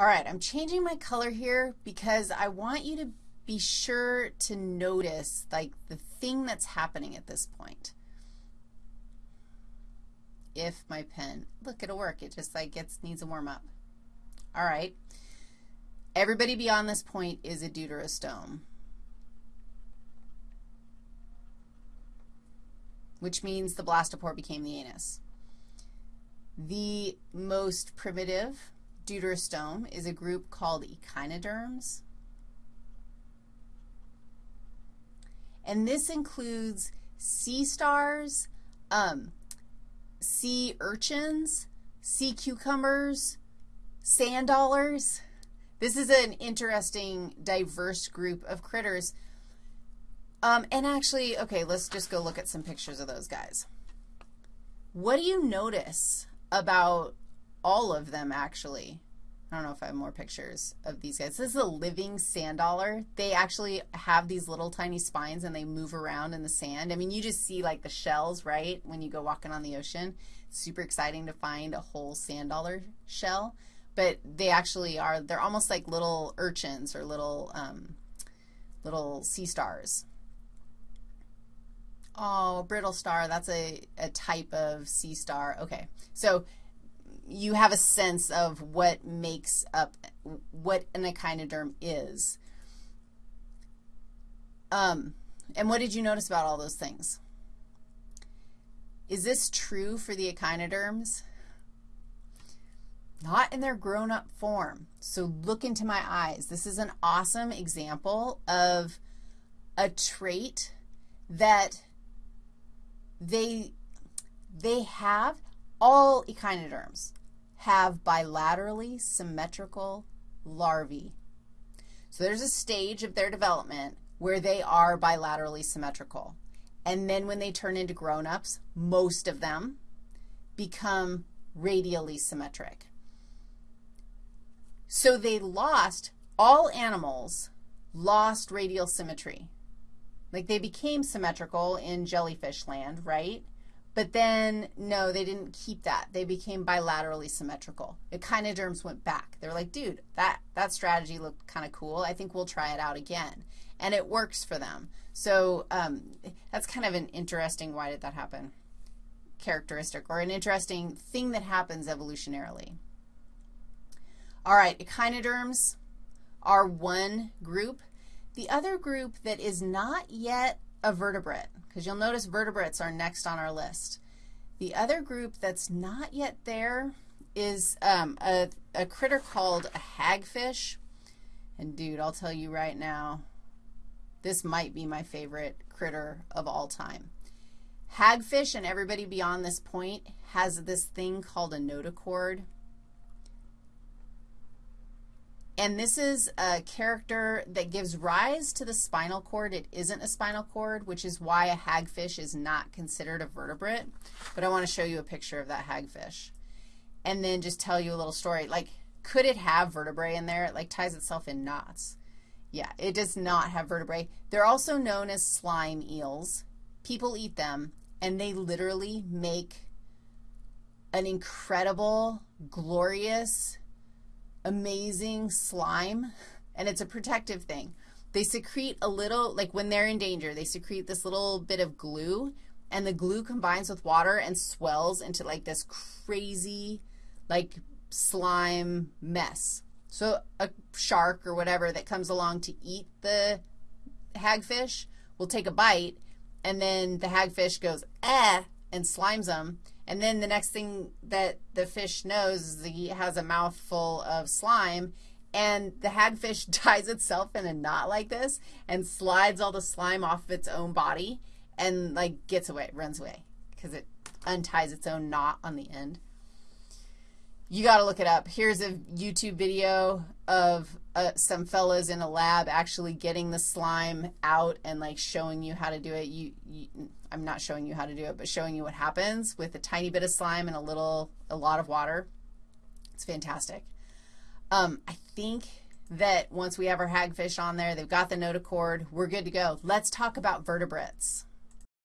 All right, I'm changing my color here because I want you to be sure to notice, like, the thing that's happening at this point. If my pen, look, it'll work. It just, like, gets, needs a warm-up. All right. Everybody beyond this point is a deuterostome, which means the blastopore became the anus. The most primitive deuterostome is a group called echinoderms. And this includes sea stars, um, sea urchins, sea cucumbers, sand dollars. This is an interesting, diverse group of critters. Um, and actually, okay, let's just go look at some pictures of those guys. What do you notice about all of them, actually? I don't know if I have more pictures of these guys. This is a living sand dollar. They actually have these little tiny spines and they move around in the sand. I mean, you just see like the shells, right, when you go walking on the ocean. super exciting to find a whole sand dollar shell but they actually are, they're almost like little urchins or little, um, little sea stars. Oh, brittle star, that's a, a type of sea star. Okay, so you have a sense of what makes up, what an echinoderm is. Um, and what did you notice about all those things? Is this true for the echinoderms? not in their grown-up form. So look into my eyes. This is an awesome example of a trait that they, they have, all echinoderms have bilaterally symmetrical larvae. So there's a stage of their development where they are bilaterally symmetrical. And then when they turn into grown-ups, most of them become radially symmetric. So they lost, all animals lost radial symmetry. Like they became symmetrical in jellyfish land, right? But then, no, they didn't keep that. They became bilaterally symmetrical. Echinoderms went back. They were like, dude, that, that strategy looked kind of cool. I think we'll try it out again. And it works for them. So um, that's kind of an interesting, why did that happen, characteristic or an interesting thing that happens evolutionarily. All right, echinoderms are one group. The other group that is not yet a vertebrate, because you'll notice vertebrates are next on our list. The other group that's not yet there is um, a, a critter called a hagfish. And, dude, I'll tell you right now, this might be my favorite critter of all time. Hagfish and everybody beyond this point has this thing called a notochord. And this is a character that gives rise to the spinal cord. It isn't a spinal cord, which is why a hagfish is not considered a vertebrate. But I want to show you a picture of that hagfish. And then just tell you a little story. Like, could it have vertebrae in there? It, like, ties itself in knots. Yeah, it does not have vertebrae. They're also known as slime eels. People eat them, and they literally make an incredible, glorious, amazing slime, and it's a protective thing. They secrete a little, like when they're in danger, they secrete this little bit of glue, and the glue combines with water and swells into like this crazy, like slime mess. So a shark or whatever that comes along to eat the hagfish will take a bite, and then the hagfish goes, eh, and slimes them, and then the next thing that the fish knows is he has a mouthful of slime, and the hagfish ties itself in a knot like this and slides all the slime off of its own body and, like, gets away, runs away because it unties its own knot on the end. You got to look it up. Here's a YouTube video of uh, some fellows in a lab actually getting the slime out and, like, showing you how to do it. You, you I'm not showing you how to do it, but showing you what happens with a tiny bit of slime and a little, a lot of water. It's fantastic. Um, I think that once we have our hagfish on there, they've got the notochord, we're good to go. Let's talk about vertebrates.